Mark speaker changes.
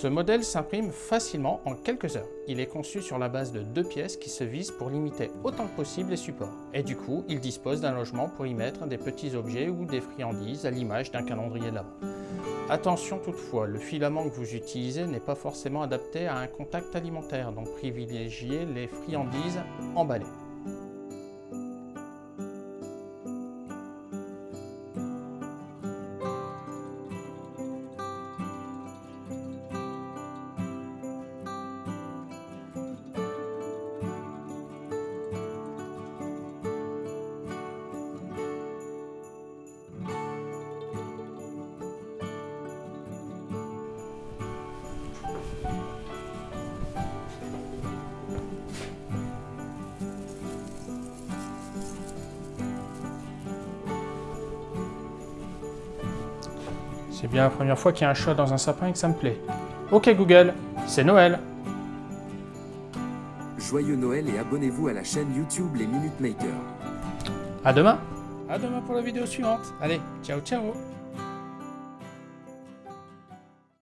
Speaker 1: Ce modèle s'imprime facilement en quelques heures. Il est conçu sur la base de deux pièces qui se visent pour limiter autant que possible les supports. Et du coup, il dispose d'un logement pour y mettre des petits objets ou des friandises à l'image d'un calendrier de l'avant. Attention toutefois, le filament que vous utilisez n'est pas forcément adapté à un contact alimentaire, donc privilégiez les friandises emballées. C'est bien la première fois qu'il y a un chat dans un sapin et que ça me plaît. Ok Google, c'est Noël
Speaker 2: Joyeux Noël et abonnez-vous à la chaîne YouTube Les Minute Makers.
Speaker 1: À demain À demain pour la vidéo suivante Allez, ciao ciao